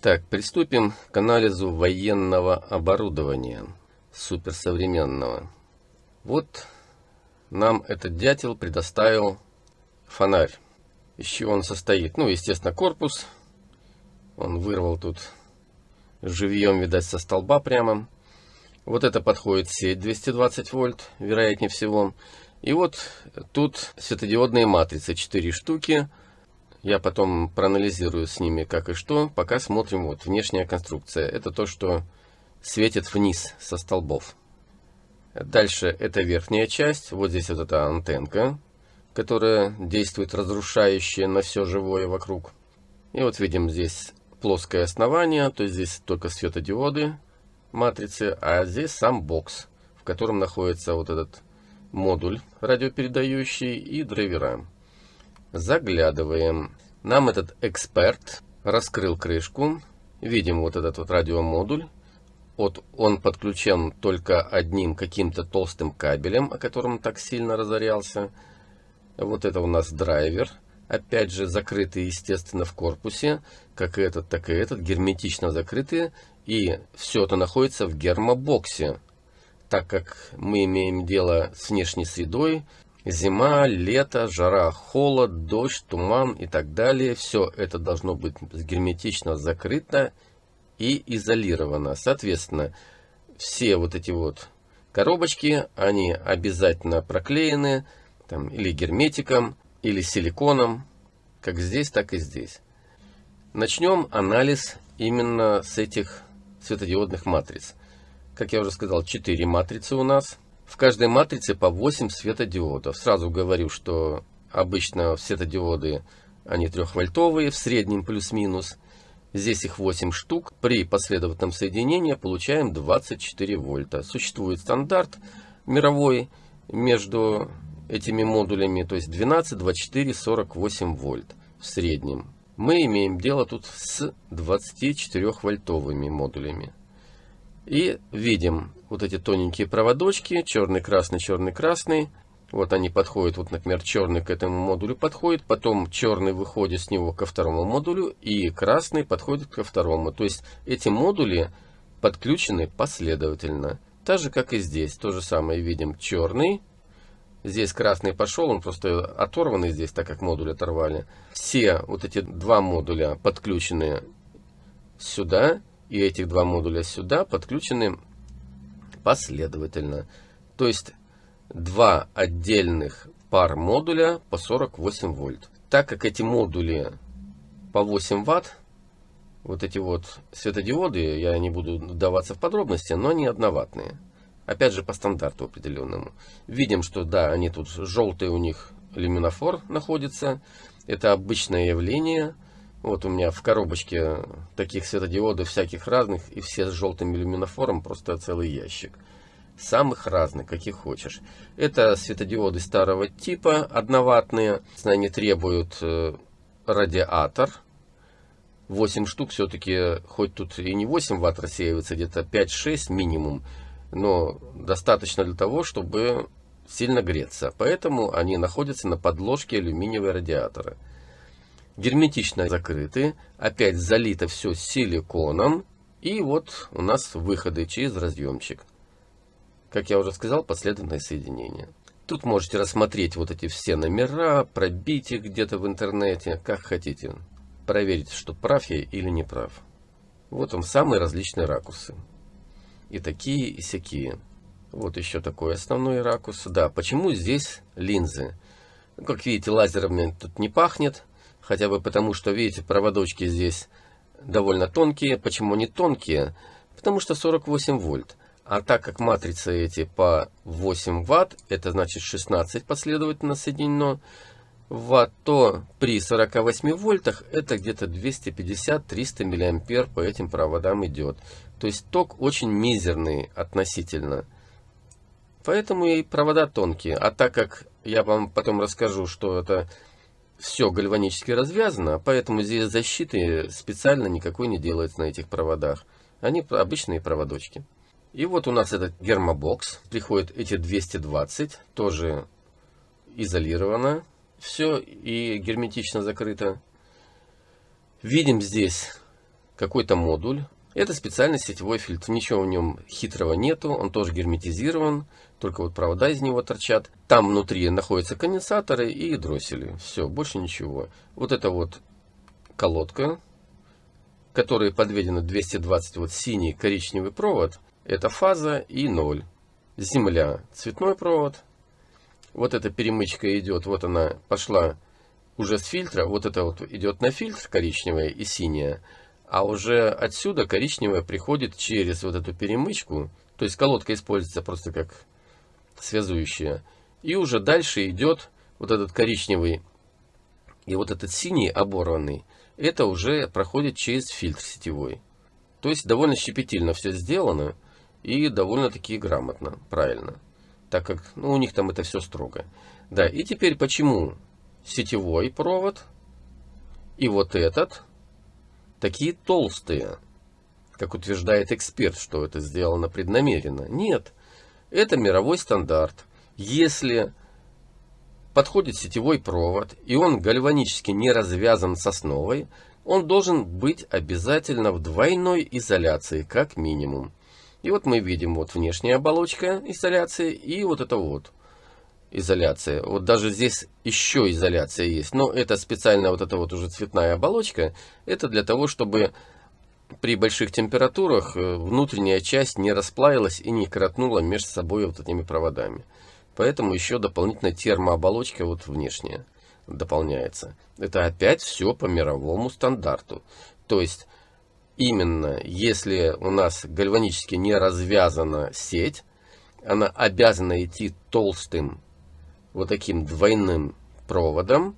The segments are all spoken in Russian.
Так, приступим к анализу военного оборудования, суперсовременного. Вот нам этот дятел предоставил фонарь. Из чего он состоит? Ну, естественно, корпус. Он вырвал тут живьем, видать, со столба прямо. Вот это подходит сеть 220 вольт, вероятнее всего. И вот тут светодиодные матрицы, 4 штуки. Я потом проанализирую с ними как и что. Пока смотрим вот внешняя конструкция. Это то, что светит вниз со столбов. Дальше это верхняя часть. Вот здесь вот эта антенка, которая действует разрушающе на все живое вокруг. И вот видим здесь плоское основание, то есть здесь только светодиоды матрицы, а здесь сам бокс, в котором находится вот этот модуль радиопередающий и драйвера. Заглядываем. Нам этот эксперт раскрыл крышку. Видим вот этот вот радиомодуль. Вот он подключен только одним каким-то толстым кабелем, о котором так сильно разорялся. Вот это у нас драйвер. Опять же закрытый, естественно, в корпусе. Как и этот, так и этот. Герметично закрытые. И все это находится в гермобоксе. Так как мы имеем дело с внешней средой, Зима, лето, жара, холод, дождь, туман и так далее. Все это должно быть герметично закрыто и изолировано. Соответственно, все вот эти вот коробочки, они обязательно проклеены там, или герметиком, или силиконом, как здесь, так и здесь. Начнем анализ именно с этих светодиодных матриц. Как я уже сказал, 4 матрицы у нас – в каждой матрице по 8 светодиодов. Сразу говорю, что обычно светодиоды, они трехвольтовые, в среднем плюс-минус. Здесь их 8 штук. При последовательном соединении получаем 24 вольта. Существует стандарт мировой между этими модулями, то есть 12, 24, 48 вольт в среднем. Мы имеем дело тут с 24 вольтовыми модулями. И видим вот эти тоненькие проводочки, черный, красный, черный, красный. Вот они подходят, вот, например, черный к этому модулю подходит, потом черный выходит с него ко второму модулю, и красный подходит ко второму. То есть эти модули подключены последовательно. Так же, как и здесь. То же самое видим черный. Здесь красный пошел, он просто оторванный здесь, так как модуль оторвали. Все вот эти два модуля подключены сюда, и этих два модуля сюда подключены последовательно. То есть два отдельных пар модуля по 48 вольт. Так как эти модули по 8 ватт, вот эти вот светодиоды, я не буду вдаваться в подробности, но они одноватные. Опять же по стандарту определенному. Видим, что да, они тут желтый у них люминофор находится. Это обычное явление. Вот у меня в коробочке таких светодиодов всяких разных, и все с желтым люминофором, просто целый ящик. Самых разных, каких хочешь. Это светодиоды старого типа, одноватные. Они требуют э, радиатор. 8 штук все-таки, хоть тут и не 8 ватт рассеивается, где-то 5-6 минимум, но достаточно для того, чтобы сильно греться. Поэтому они находятся на подложке алюминиевого радиатора герметично закрыты, опять залито все силиконом, и вот у нас выходы через разъемчик. Как я уже сказал, последовательное соединение. Тут можете рассмотреть вот эти все номера, пробить их где-то в интернете, как хотите. Проверить, что прав я или не прав. Вот он, самые различные ракурсы. И такие, и всякие. Вот еще такой основной ракурс. Да, почему здесь линзы? Как видите, лазерами тут не пахнет. Хотя бы потому, что, видите, проводочки здесь довольно тонкие. Почему они тонкие? Потому что 48 вольт. А так как матрицы эти по 8 ватт, это значит 16 последовательно соединено ватт, то при 48 вольтах это где-то 250-300 миллиампер по этим проводам идет. То есть ток очень мизерный относительно. Поэтому и провода тонкие. А так как я вам потом расскажу, что это все гальванически развязано, поэтому здесь защиты специально никакой не делается на этих проводах. Они обычные проводочки. И вот у нас этот гермобокс. Приходят эти 220, тоже изолировано. Все и герметично закрыто. Видим здесь какой-то модуль. Это специальный сетевой фильтр. Ничего в нем хитрого нету. Он тоже герметизирован. Только вот провода из него торчат. Там внутри находятся конденсаторы и дроссели. Все, больше ничего. Вот это вот колодка, которой подведена 220 вот синий коричневый провод. Это фаза и ноль. Земля, цветной провод. Вот эта перемычка идет, вот она пошла уже с фильтра. Вот это вот идет на фильтр коричневая и синяя. А уже отсюда коричневая приходит через вот эту перемычку. То есть колодка используется просто как связующая. И уже дальше идет вот этот коричневый и вот этот синий оборванный. Это уже проходит через фильтр сетевой. То есть довольно щепетильно все сделано и довольно-таки грамотно, правильно. Так как ну, у них там это все строго. Да, и теперь почему сетевой провод и вот этот такие толстые, как утверждает эксперт, что это сделано преднамеренно. Нет, это мировой стандарт. Если подходит сетевой провод, и он гальванически не развязан с основой, он должен быть обязательно в двойной изоляции, как минимум. И вот мы видим вот внешняя оболочка изоляции и вот это вот изоляция. Вот даже здесь еще изоляция есть. Но это специально вот эта вот уже цветная оболочка. Это для того, чтобы при больших температурах э, внутренняя часть не расплавилась и не коротнула между собой вот этими проводами. Поэтому еще дополнительная термооболочка вот внешняя дополняется. Это опять все по мировому стандарту. То есть именно если у нас гальванически не развязана сеть, она обязана идти толстым вот таким двойным проводом,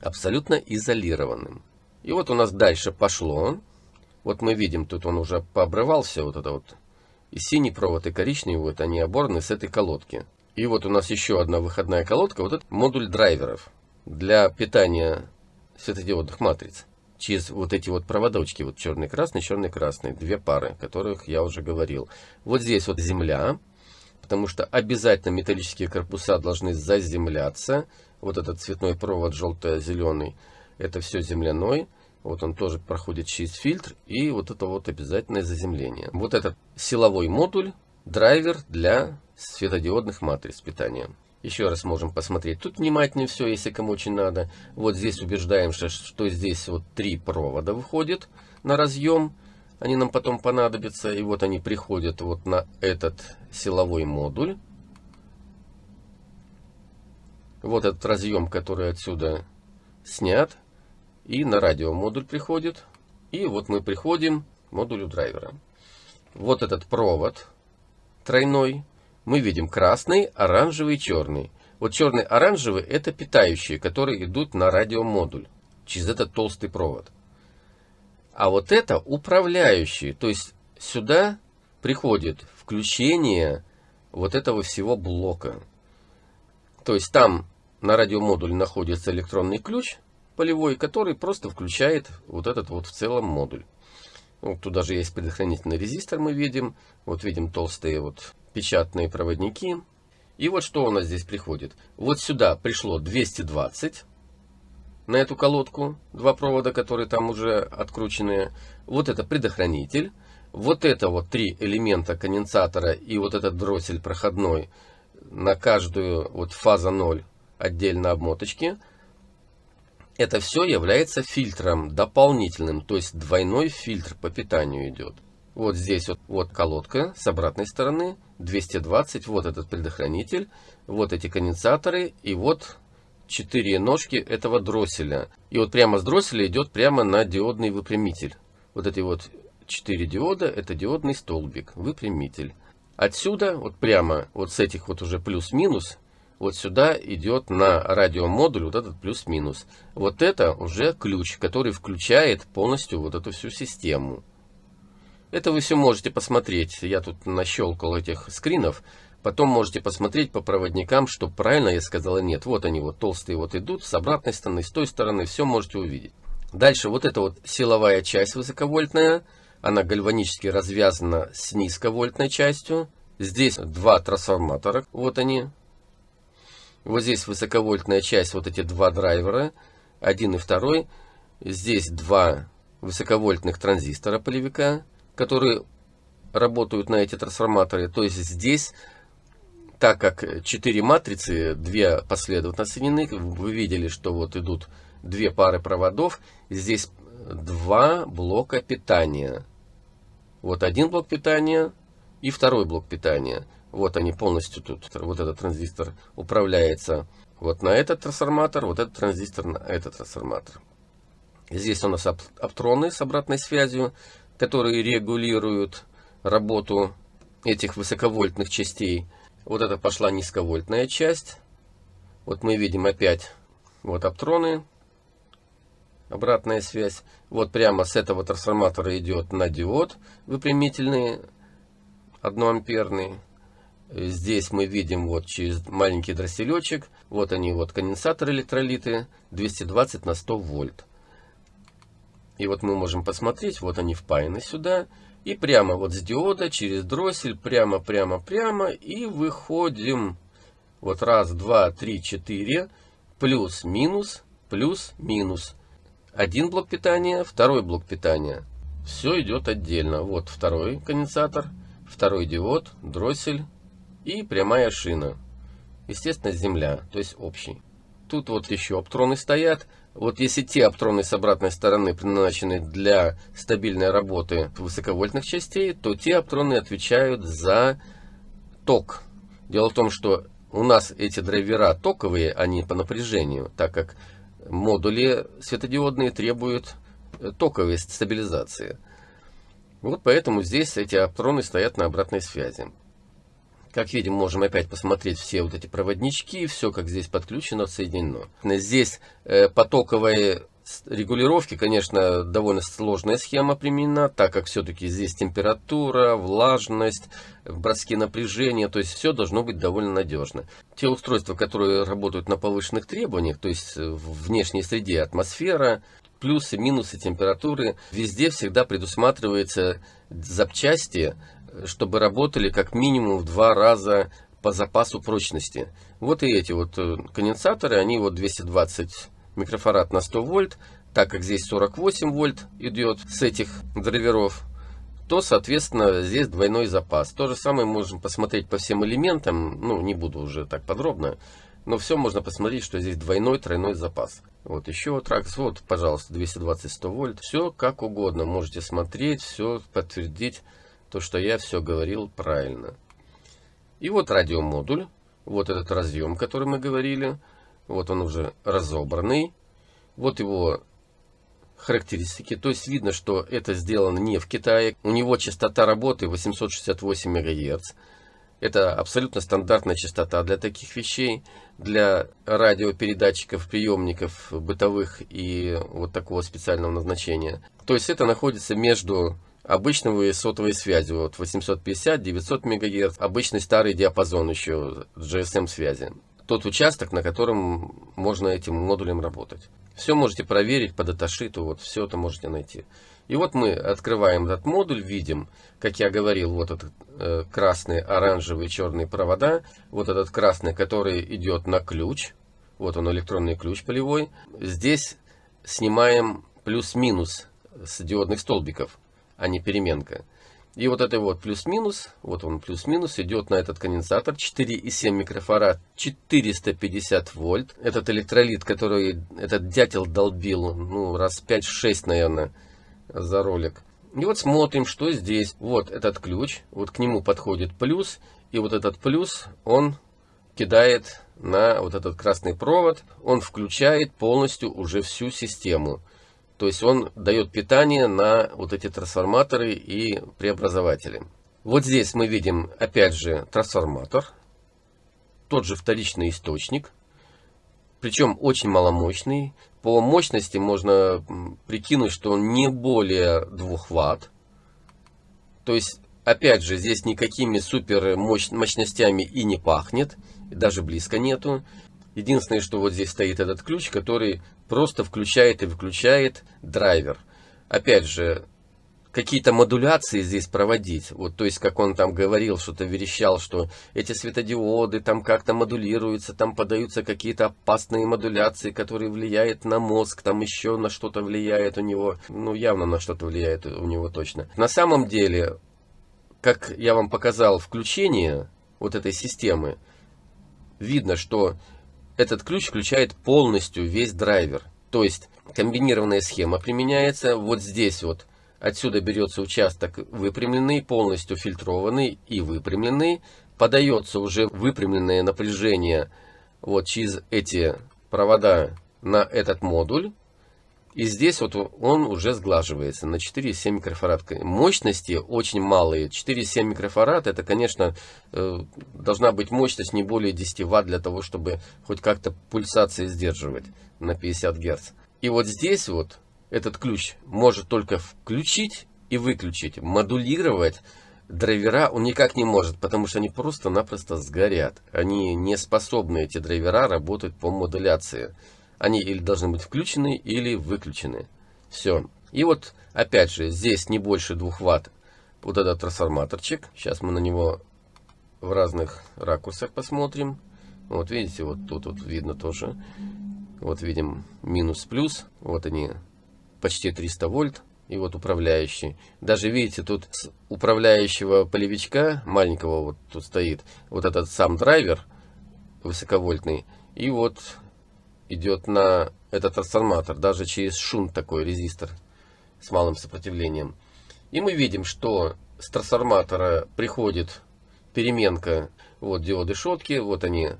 абсолютно изолированным. И вот у нас дальше пошло. Вот мы видим, тут он уже пообрывался, вот это вот. И синий провод, и коричневый, вот они оборны с этой колодки. И вот у нас еще одна выходная колодка, вот это модуль драйверов для питания светодиодных матриц. Через вот эти вот проводочки, вот черный-красный, черный-красный, две пары, которых я уже говорил. Вот здесь вот земля, потому что обязательно металлические корпуса должны заземляться. Вот этот цветной провод желто-зеленый, это все земляной. Вот он тоже проходит через фильтр. И вот это вот обязательное заземление. Вот этот силовой модуль, драйвер для светодиодных матриц питания. Еще раз можем посмотреть. Тут внимательнее все, если кому очень надо. Вот здесь убеждаемся, что здесь вот три провода выходит на разъем они нам потом понадобятся. И вот они приходят вот на этот силовой модуль. Вот этот разъем, который отсюда снят. И на радиомодуль приходит. И вот мы приходим к модулю драйвера. Вот этот провод тройной. Мы видим красный, оранжевый, черный. Вот черный, оранжевый это питающие, которые идут на радиомодуль через этот толстый провод. А вот это управляющие. То есть сюда приходит включение вот этого всего блока. То есть там на радиомодуле находится электронный ключ полевой, который просто включает вот этот вот в целом модуль. Вот тут даже есть предохранительный резистор, мы видим. Вот видим толстые вот печатные проводники. И вот что у нас здесь приходит. Вот сюда пришло 220 на эту колодку, два провода, которые там уже открученные. Вот это предохранитель. Вот это вот три элемента конденсатора и вот этот дроссель проходной на каждую вот фаза 0 отдельно обмоточки. Это все является фильтром дополнительным, то есть двойной фильтр по питанию идет. Вот здесь вот, вот колодка с обратной стороны, 220, вот этот предохранитель, вот эти конденсаторы и вот четыре ножки этого дросселя. И вот прямо с дросселя идет прямо на диодный выпрямитель. Вот эти вот четыре диода, это диодный столбик, выпрямитель. Отсюда, вот прямо вот с этих вот уже плюс-минус, вот сюда идет на радиомодуль вот этот плюс-минус. Вот это уже ключ, который включает полностью вот эту всю систему. Это вы все можете посмотреть. Я тут нащелкал этих скринов. Потом можете посмотреть по проводникам, что правильно я сказал или нет. Вот они вот толстые вот идут с обратной стороны, с той стороны, все можете увидеть. Дальше вот эта вот силовая часть высоковольтная, она гальванически развязана с низковольтной частью. Здесь два трансформатора, вот они. Вот здесь высоковольтная часть, вот эти два драйвера, один и второй. Здесь два высоковольтных транзистора полевика, которые работают на эти трансформаторы. То есть здесь, так как 4 матрицы, 2 последовательно соединены, вы видели, что вот идут две пары проводов, здесь два блока питания. Вот один блок питания и второй блок питания. Вот они полностью тут, вот этот транзистор управляется вот на этот трансформатор, вот этот транзистор на этот трансформатор. Здесь у нас оптроны с обратной связью, которые регулируют работу этих высоковольтных частей. Вот это пошла низковольтная часть. Вот мы видим опять вот оптроны, обратная связь. Вот прямо с этого трансформатора идет на диод выпрямительный 1 амперный. Здесь мы видим вот через маленький дросселечек. Вот они вот конденсаторы электролиты 220 на 100 вольт. И вот мы можем посмотреть, вот они впаяны сюда. И прямо вот с диода через дроссель прямо, прямо, прямо. И выходим. Вот раз, два, три, четыре. Плюс, минус, плюс, минус. Один блок питания, второй блок питания. Все идет отдельно. Вот второй конденсатор, второй диод, дроссель и прямая шина. Естественно, земля, то есть общий. Тут вот еще оптроны стоят. Вот если те оптроны с обратной стороны предназначены для стабильной работы высоковольтных частей, то те оптроны отвечают за ток. Дело в том, что у нас эти драйвера токовые, они по напряжению, так как модули светодиодные требуют э, токовой стабилизации. Вот поэтому здесь эти оптроны стоят на обратной связи. Как видим, можем опять посмотреть все вот эти проводнички, все как здесь подключено, соединено. Здесь э, потоковые регулировки, конечно, довольно сложная схема применена, так как все-таки здесь температура, влажность, броски напряжения, то есть все должно быть довольно надежно. Те устройства, которые работают на повышенных требованиях, то есть в внешней среде атмосфера, плюсы, минусы температуры, везде всегда предусматривается запчасти, чтобы работали как минимум в два раза по запасу прочности. Вот и эти вот э, конденсаторы, они вот 220 микрофарад на 100 вольт, так как здесь 48 вольт идет с этих драйверов, то, соответственно, здесь двойной запас. То же самое можем посмотреть по всем элементам, ну, не буду уже так подробно, но все можно посмотреть, что здесь двойной, тройной запас. Вот еще тракс, вот, пожалуйста, 220-100 вольт. Все как угодно, можете смотреть, все подтвердить, то, что я все говорил правильно. И вот радиомодуль, вот этот разъем, который мы говорили. Вот он уже разобранный. Вот его характеристики. То есть видно, что это сделано не в Китае. У него частота работы 868 МГц. Это абсолютно стандартная частота для таких вещей, для радиопередатчиков, приемников бытовых и вот такого специального назначения. То есть это находится между обычной сотовой связью, вот 850-900 МГц, обычный старый диапазон еще GSM связи тот участок, на котором можно этим модулем работать. Все можете проверить по даташиту, вот все это можете найти. И вот мы открываем этот модуль, видим, как я говорил, вот этот э, красный, оранжевый, черный провода. Вот этот красный, который идет на ключ. Вот он электронный ключ полевой. Здесь снимаем плюс-минус с диодных столбиков, а не переменка. И вот это вот плюс-минус, вот он плюс-минус, идет на этот конденсатор 4,7 микрофарад, 450 вольт. Этот электролит, который этот дятел долбил, ну, раз 5-6, наверное, за ролик. И вот смотрим, что здесь. Вот этот ключ, вот к нему подходит плюс, и вот этот плюс, он кидает на вот этот красный провод, он включает полностью уже всю систему. То есть он дает питание на вот эти трансформаторы и преобразователи. Вот здесь мы видим опять же трансформатор, тот же вторичный источник, причем очень маломощный. По мощности можно прикинуть, что он не более 2 Ватт. То есть, опять же, здесь никакими супер мощностями и не пахнет, даже близко нету. Единственное, что вот здесь стоит этот ключ, который просто включает и выключает драйвер. Опять же, какие-то модуляции здесь проводить. Вот, то есть, как он там говорил, что-то верещал, что эти светодиоды там как-то модулируются, там подаются какие-то опасные модуляции, которые влияют на мозг, там еще на что-то влияет у него. Ну, явно на что-то влияет у него точно. На самом деле, как я вам показал включение вот этой системы, видно, что этот ключ включает полностью весь драйвер. То есть, комбинированная схема применяется вот здесь вот Отсюда берется участок выпрямленный, полностью фильтрованный и выпрямленный. Подается уже выпрямленное напряжение вот через эти провода на этот модуль. И здесь вот он уже сглаживается на 4,7 микрофарад. Мощности очень малые. 4,7 микрофарад это, конечно, э, должна быть мощность не более 10 ватт для того, чтобы хоть как-то пульсации сдерживать на 50 герц. И вот здесь вот этот ключ может только включить и выключить, модулировать драйвера он никак не может, потому что они просто-напросто сгорят. Они не способны, эти драйвера, работать по модуляции. Они или должны быть включены, или выключены. Все. И вот, опять же, здесь не больше 2 ватт вот этот трансформаторчик. Сейчас мы на него в разных ракурсах посмотрим. Вот видите, вот тут вот видно тоже. Вот видим минус-плюс. Вот они почти 300 вольт. И вот управляющий. Даже видите, тут с управляющего полевичка маленького вот тут стоит вот этот сам драйвер высоковольтный. И вот идет на этот трансформатор, даже через шунт такой резистор с малым сопротивлением. И мы видим, что с трансформатора приходит переменка, вот диоды шотки, вот они,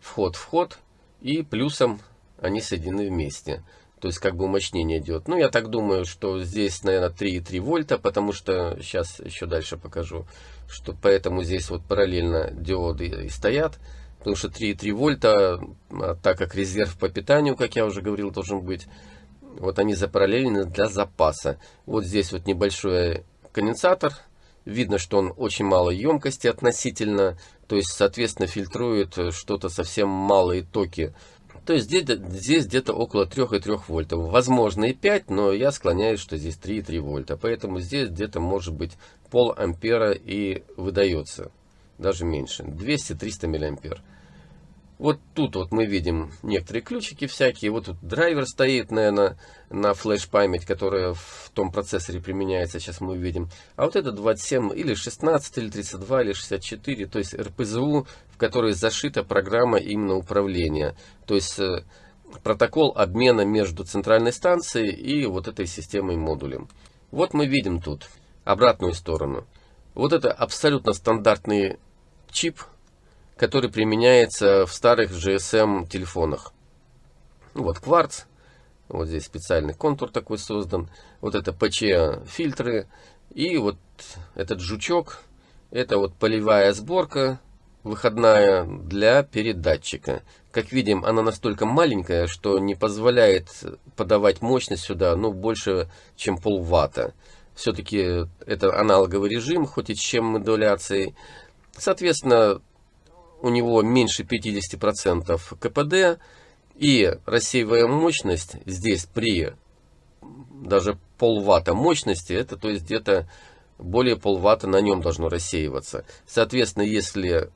вход-вход, и плюсом они соединены вместе то есть как бы умощнение идет. Ну, я так думаю, что здесь, наверное, 3,3 вольта, потому что сейчас еще дальше покажу, что поэтому здесь вот параллельно диоды и стоят, потому что 3,3 вольта, а так как резерв по питанию, как я уже говорил, должен быть, вот они запараллелены для запаса. Вот здесь вот небольшой конденсатор, видно, что он очень малой емкости относительно, то есть, соответственно, фильтрует что-то совсем малые токи то есть здесь, здесь где-то около 3,3 вольтов. Возможно и 5, но я склоняюсь, что здесь 3,3 вольта. Поэтому здесь где-то может быть пол ампера и выдается. Даже меньше. 200-300 миллиампер. Вот тут вот мы видим некоторые ключики всякие. Вот тут драйвер стоит, наверное, на флеш-память, которая в том процессоре применяется. Сейчас мы увидим. А вот это 27 или 16, или 32, или 64. То есть РПЗУ, в которой зашита программа именно управления. То есть э, протокол обмена между центральной станцией и вот этой системой модулем. Вот мы видим тут обратную сторону. Вот это абсолютно стандартный чип который применяется в старых GSM телефонах. Вот кварц, вот здесь специальный контур такой создан, вот это ПЧ фильтры и вот этот жучок, это вот полевая сборка выходная для передатчика. Как видим, она настолько маленькая, что не позволяет подавать мощность сюда, ну, больше, чем полватта. Все-таки это аналоговый режим, хоть и с чем модуляцией. Соответственно, у него меньше 50% КПД, и рассеивая мощность здесь при даже полватта мощности, это то есть где-то более полватта на нем должно рассеиваться. Соответственно, если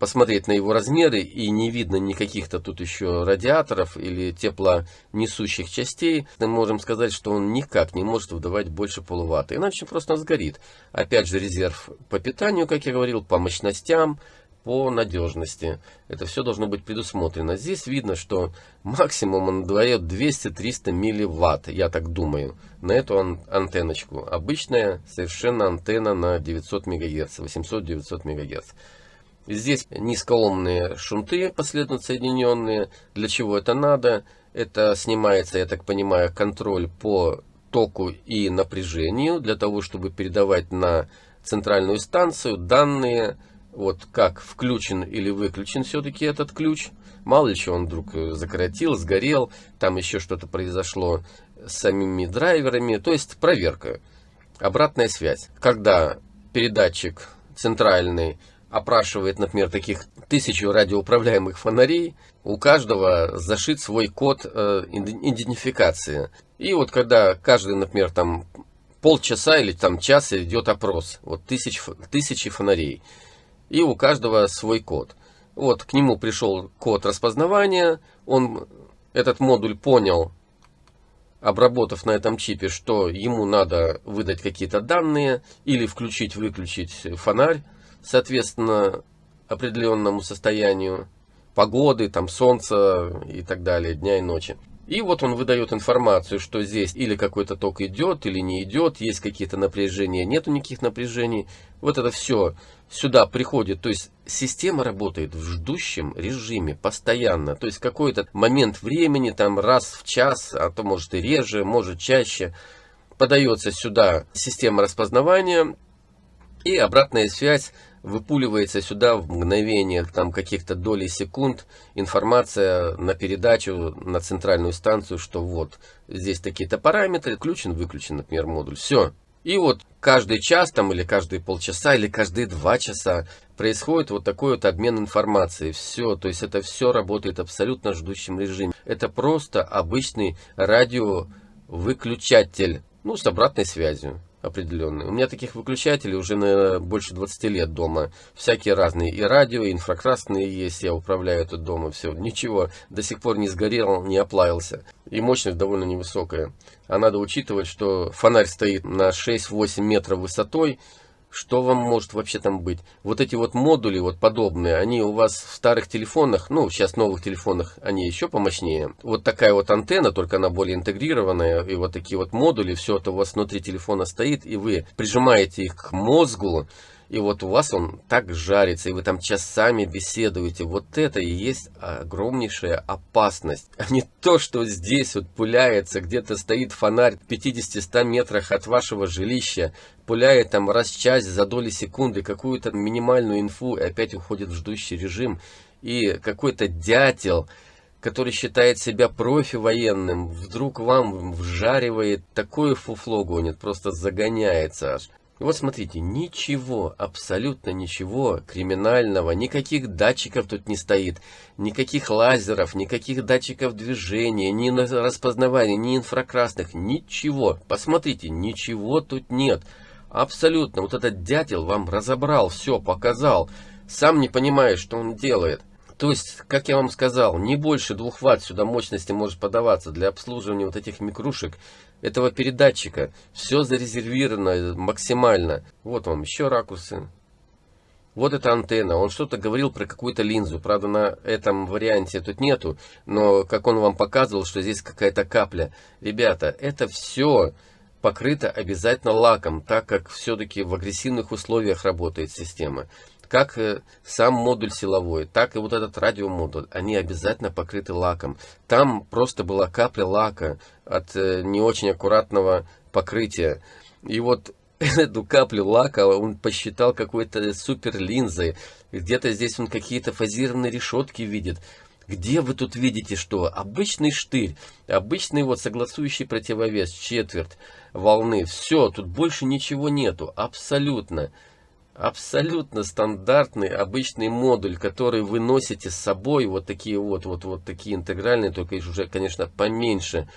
посмотреть на его размеры и не видно никаких-то тут еще радиаторов или теплонесущих частей, мы можем сказать, что он никак не может выдавать больше полуватта. Иначе просто сгорит. Опять же резерв по питанию, как я говорил, по мощностям, по надежности. Это все должно быть предусмотрено. Здесь видно, что максимум он дает 200-300 милливатт, я так думаю, на эту ан антенночку. Обычная совершенно антенна на 900 МГц, 800-900 МГц. Здесь низкоомные шунты последовательно соединенные. Для чего это надо? Это снимается, я так понимаю, контроль по току и напряжению, для того, чтобы передавать на центральную станцию данные вот как включен или выключен все-таки этот ключ. Мало ли что он вдруг э, закоротил, сгорел, там еще что-то произошло с самими драйверами. То есть проверка, обратная связь. Когда передатчик центральный опрашивает, например, таких тысячу радиоуправляемых фонарей, у каждого зашит свой код э, идентификации. И вот когда каждый, например, там полчаса или там час идет опрос. Вот тысяч, тысячи фонарей. И у каждого свой код. Вот к нему пришел код распознавания. Он этот модуль понял, обработав на этом чипе, что ему надо выдать какие-то данные или включить-выключить фонарь, соответственно, определенному состоянию погоды, там солнца и так далее, дня и ночи. И вот он выдает информацию, что здесь или какой-то ток идет, или не идет, есть какие-то напряжения, нету никаких напряжений. Вот это все сюда приходит. То есть система работает в ждущем режиме постоянно. То есть какой-то момент времени, там раз в час, а то может и реже, может чаще, подается сюда система распознавания и обратная связь выпуливается сюда в мгновениях, там каких-то долей секунд, информация на передачу на центральную станцию, что вот здесь такие-то параметры, включен, выключен, например, модуль. Все. И вот каждый час там или каждые полчаса или каждые два часа происходит вот такой вот обмен информацией. Все, то есть это все работает абсолютно ждущем режиме. Это просто обычный радиовыключатель, ну, с обратной связью определенные. У меня таких выключателей уже на больше 20 лет дома. Всякие разные. И радио, и инфракрасные есть. Я управляю тут дома. Все. Ничего. До сих пор не сгорел, не оплавился. И мощность довольно невысокая. А надо учитывать, что фонарь стоит на 6-8 метров высотой что вам может вообще там быть? Вот эти вот модули, вот подобные, они у вас в старых телефонах, ну, сейчас новых телефонах, они еще помощнее. Вот такая вот антенна, только она более интегрированная, и вот такие вот модули, все это у вас внутри телефона стоит, и вы прижимаете их к мозгу, и вот у вас он так жарится, и вы там часами беседуете. Вот это и есть огромнейшая опасность. А не то, что здесь вот пуляется, где-то стоит фонарь в 50-100 метрах от вашего жилища, пуляет там раз в час за доли секунды какую-то минимальную инфу, и опять уходит в ждущий режим. И какой-то дятел который считает себя профи военным, вдруг вам вжаривает такое фуфло гонит, просто загоняется аж. Вот смотрите, ничего, абсолютно ничего криминального, никаких датчиков тут не стоит, никаких лазеров, никаких датчиков движения, ни распознавания, ни инфракрасных, ничего. Посмотрите, ничего тут нет. Абсолютно, вот этот дятел вам разобрал, все, показал, сам не понимает, что он делает. То есть, как я вам сказал, не больше 2 Вт сюда мощности может подаваться для обслуживания вот этих микрушек этого передатчика. Все зарезервировано максимально. Вот вам еще ракурсы. Вот эта антенна. Он что-то говорил про какую-то линзу. Правда, на этом варианте тут нету. Но как он вам показывал, что здесь какая-то капля. Ребята, это все покрыто обязательно лаком, так как все-таки в агрессивных условиях работает система как э, сам модуль силовой, так и вот этот радиомодуль, они обязательно покрыты лаком. Там просто была капля лака от э, не очень аккуратного покрытия. И вот эту каплю лака он посчитал какой-то супер линзой. Где-то здесь он какие-то фазированные решетки видит. Где вы тут видите что? Обычный штырь, обычный вот согласующий противовес, четверть волны. Все, тут больше ничего нету, абсолютно абсолютно стандартный обычный модуль, который вы носите с собой, вот такие вот, вот, вот такие интегральные, только уже, конечно, поменьше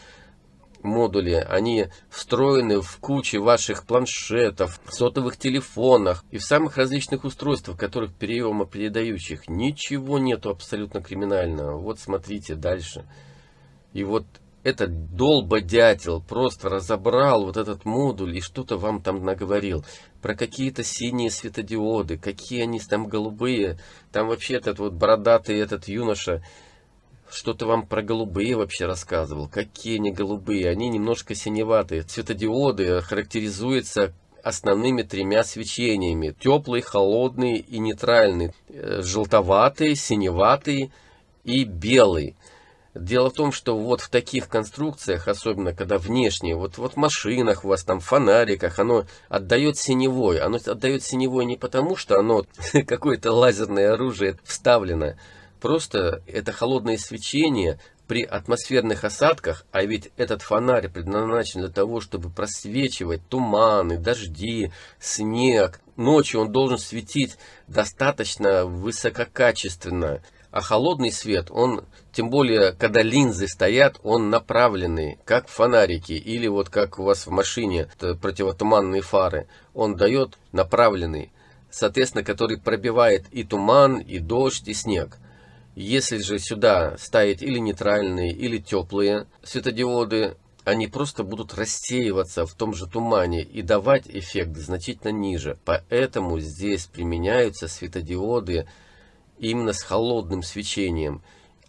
модули, они встроены в куче ваших планшетов, сотовых телефонах и в самых различных устройствах, которых приемопередающих. Ничего нету абсолютно криминального. Вот смотрите дальше. И вот этот долбодятел просто разобрал вот этот модуль и что-то вам там наговорил. Про какие-то синие светодиоды, какие они там голубые. Там вообще этот вот бородатый этот юноша что-то вам про голубые вообще рассказывал. Какие они голубые? Они немножко синеватые. Светодиоды характеризуются основными тремя свечениями. Теплый, холодный и нейтральный. Э, желтоватый, синеватый и белый. Дело в том, что вот в таких конструкциях, особенно когда внешние, вот, вот в машинах у вас там, фонариках, оно отдает синевой. Оно отдает синевой не потому, что оно какое-то лазерное оружие вставлено. Просто это холодное свечение при атмосферных осадках, а ведь этот фонарь предназначен для того, чтобы просвечивать туманы, дожди, снег. Ночью он должен светить достаточно высококачественно А холодный свет, он, тем более, когда линзы стоят, он направленный, как фонарики, или вот как у вас в машине противотуманные фары. Он дает направленный, соответственно, который пробивает и туман, и дождь, и снег. Если же сюда ставить или нейтральные, или теплые светодиоды, они просто будут рассеиваться в том же тумане и давать эффект значительно ниже. Поэтому здесь применяются светодиоды именно с холодным свечением.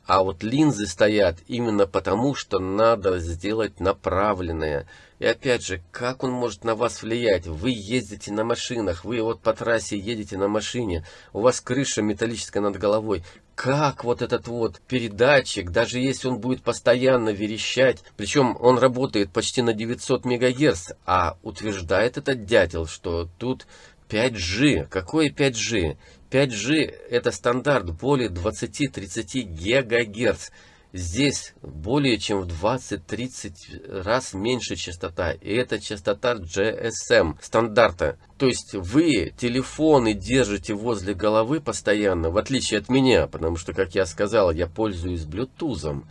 А вот линзы стоят именно потому, что надо сделать направленное. И опять же, как он может на вас влиять? Вы ездите на машинах, вы вот по трассе едете на машине, у вас крыша металлическая над головой. Как вот этот вот передатчик, даже если он будет постоянно верещать, причем он работает почти на 900 МГц, а утверждает этот дятел, что тут 5G. Какое 5G? 5G это стандарт более 20-30 ГГц. Здесь более чем в 20-30 раз меньше частота. И это частота GSM стандарта. То есть вы телефоны держите возле головы постоянно, в отличие от меня. Потому что, как я сказал, я пользуюсь Bluetooth.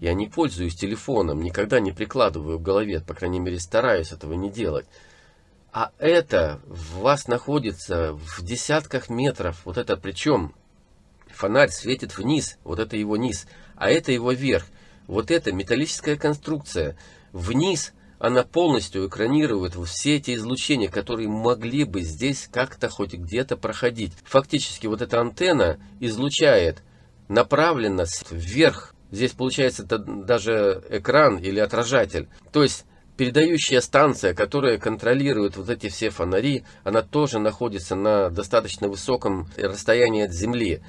Я не пользуюсь телефоном, никогда не прикладываю к голове. По крайней мере, стараюсь этого не делать. А это в вас находится в десятках метров. Вот это причем фонарь светит вниз, вот это его низ, а это его верх. Вот это металлическая конструкция. Вниз она полностью экранирует все эти излучения, которые могли бы здесь как-то хоть где-то проходить. Фактически вот эта антенна излучает направленно вверх. Здесь получается даже экран или отражатель. То есть передающая станция, которая контролирует вот эти все фонари, она тоже находится на достаточно высоком расстоянии от Земли.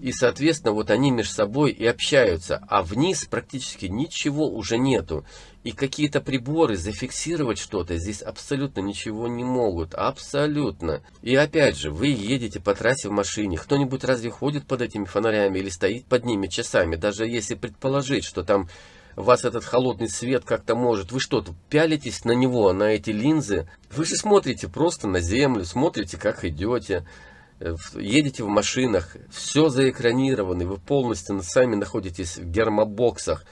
И, соответственно, вот они между собой и общаются, а вниз практически ничего уже нету. И какие-то приборы зафиксировать что-то здесь абсолютно ничего не могут. Абсолютно. И опять же, вы едете по трассе в машине. Кто-нибудь разве ходит под этими фонарями или стоит под ними часами? Даже если предположить, что там вас этот холодный свет как-то может. Вы что, пялитесь на него, на эти линзы? Вы же смотрите просто на землю, смотрите, как идете, э, едете в машинах, все заэкранировано, вы полностью сами находитесь в гермобоксах.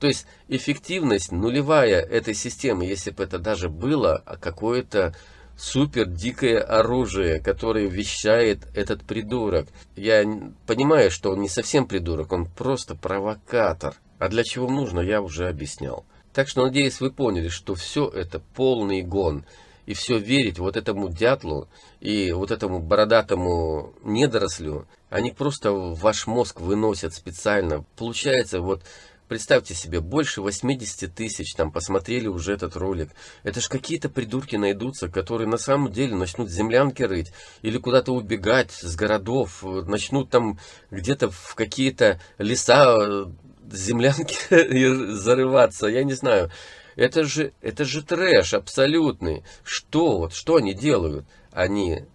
То есть эффективность нулевая этой системы, если бы это даже было а какое-то супер дикое оружие, которое вещает этот придурок. Я понимаю, что он не совсем придурок, он просто провокатор. А для чего нужно, я уже объяснял. Так что, надеюсь, вы поняли, что все это полный гон. И все верить вот этому дятлу и вот этому бородатому недорослю, они просто ваш мозг выносят специально. Получается, вот Представьте себе, больше 80 тысяч там посмотрели уже этот ролик. Это ж какие-то придурки найдутся, которые на самом деле начнут землянки рыть или куда-то убегать с городов, начнут там где-то в какие-то леса землянки зарываться, я не знаю. Это же, это же трэш абсолютный. Что вот, что они делают? Они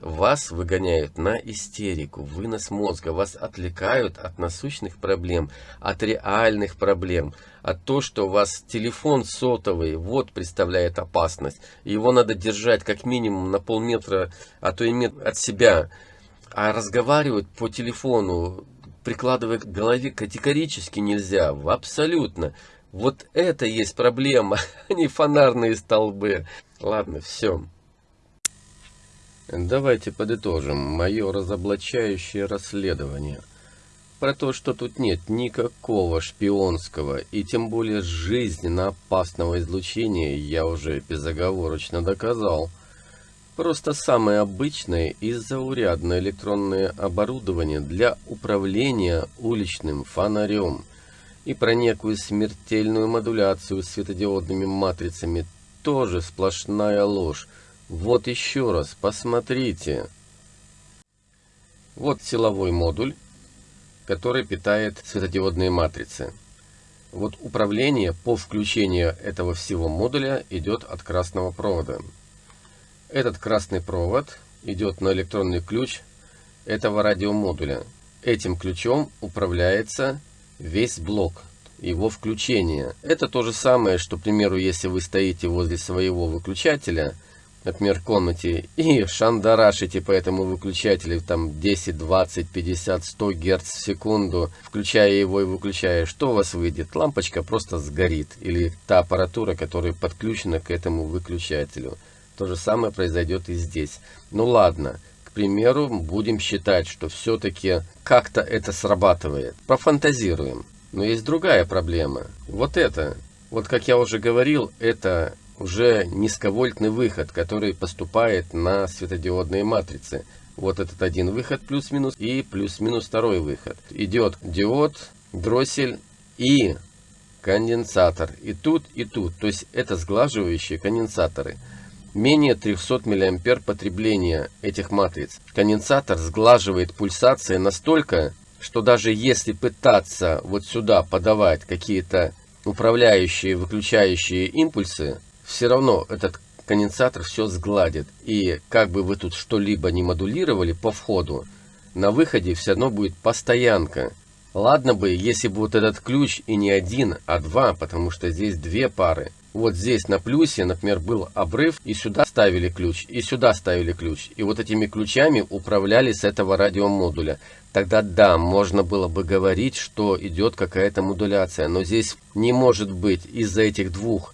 вас выгоняют на истерику, вынос мозга, вас отвлекают от насущных проблем, от реальных проблем, от того, что у вас телефон сотовый, вот представляет опасность. Его надо держать как минимум на полметра, а то и метр от себя. А разговаривать по телефону прикладывая к голове категорически нельзя, абсолютно. Вот это есть проблема, а не фонарные столбы. Ладно, все. Давайте подытожим мое разоблачающее расследование. Про то, что тут нет никакого шпионского и тем более жизненно опасного излучения, я уже безоговорочно доказал. Просто самое обычное и заурядное электронное оборудование для управления уличным фонарем. И про некую смертельную модуляцию светодиодными матрицами тоже сплошная ложь. Вот еще раз, посмотрите. Вот силовой модуль, который питает светодиодные матрицы. Вот управление по включению этого всего модуля идет от красного провода. Этот красный провод идет на электронный ключ этого радиомодуля. Этим ключом управляется весь блок, его включение. Это то же самое, что, к примеру, если вы стоите возле своего выключателя, например, комнате и шандарашите по этому выключателю там 10, 20, 50, 100 Гц в секунду, включая его и выключая, что у вас выйдет? Лампочка просто сгорит. Или та аппаратура, которая подключена к этому выключателю. То же самое произойдет и здесь. Ну ладно, к примеру, будем считать, что все-таки как-то это срабатывает. Профантазируем. Но есть другая проблема. Вот это. Вот как я уже говорил, это уже низковольтный выход, который поступает на светодиодные матрицы. Вот этот один выход плюс-минус и плюс-минус второй выход. Идет диод, дроссель и конденсатор. И тут, и тут. То есть это сглаживающие конденсаторы. Менее 300 мА потребления этих матриц. Конденсатор сглаживает пульсации настолько, что даже если пытаться вот сюда подавать какие-то управляющие, выключающие импульсы, все равно этот конденсатор все сгладит. И как бы вы тут что-либо не модулировали по входу, на выходе все равно будет постоянка. Ладно бы, если бы вот этот ключ и не один, а два, потому что здесь две пары. Вот здесь на плюсе, например, был обрыв, и сюда ставили ключ, и сюда ставили ключ. И вот этими ключами управляли с этого радиомодуля. Тогда да, можно было бы говорить, что идет какая-то модуляция. Но здесь не может быть из-за этих двух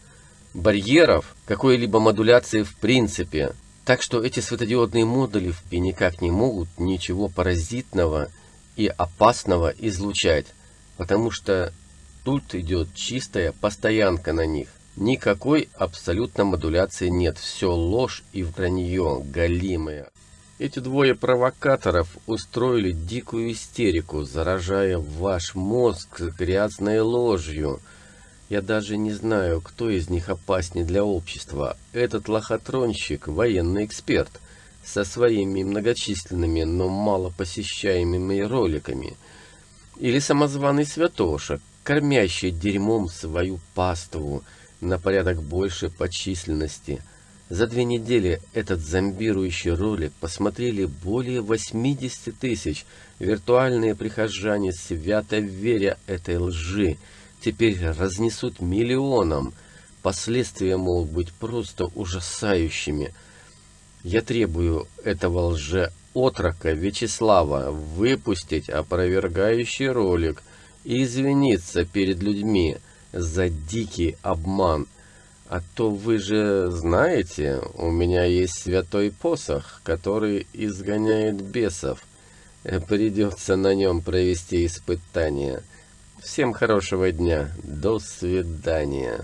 барьеров какой-либо модуляции в принципе. Так что эти светодиодные модули никак не могут ничего паразитного и опасного излучать, потому что тут идет чистая постоянка на них. Никакой абсолютно модуляции нет, все ложь и вранье галимое. Эти двое провокаторов устроили дикую истерику, заражая ваш мозг грязной ложью – я даже не знаю, кто из них опаснее для общества. Этот лохотронщик – военный эксперт, со своими многочисленными, но мало посещаемыми роликами. Или самозваный святоша, кормящий дерьмом свою паству на порядок больше по численности. За две недели этот зомбирующий ролик посмотрели более 80 тысяч. Виртуальные прихожане свято веря этой лжи – теперь разнесут миллионам. Последствия могут быть просто ужасающими. Я требую этого лже-отрока Вячеслава выпустить опровергающий ролик и извиниться перед людьми за дикий обман. А то вы же знаете, у меня есть святой посох, который изгоняет бесов. Придется на нем провести испытание. Всем хорошего дня. До свидания.